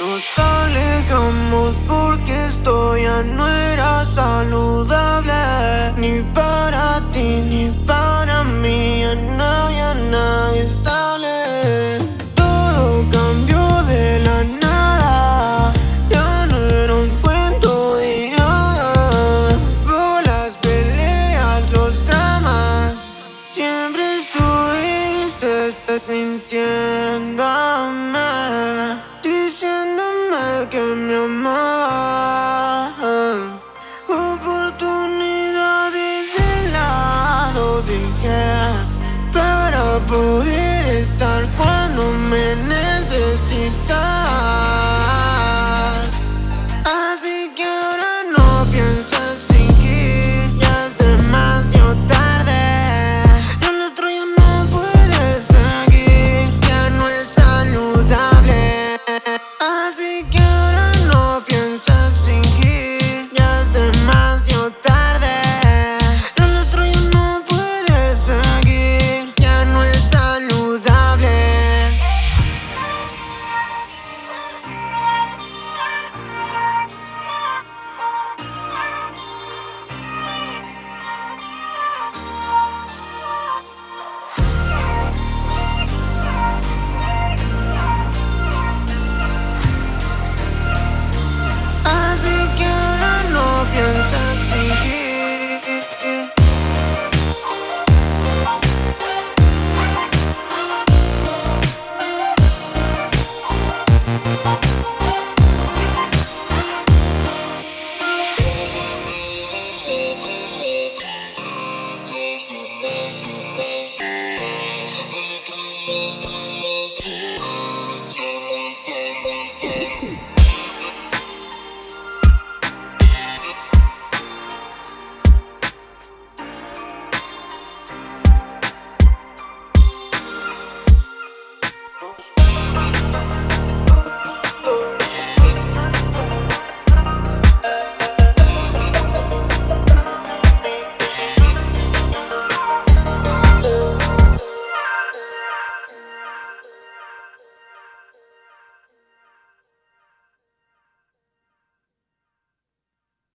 Nos alejamos porque esto ya no era saludable. Ni para ti ni para mí, ya no, ya nadie sale. Todo cambió de la nada. Ya no era un cuento de nada. Por las peleas, los dramas. Siempre estuviste mintiéndome que me amaba Oportunidades de lado dije Para poder estar cuando me necesitas Así que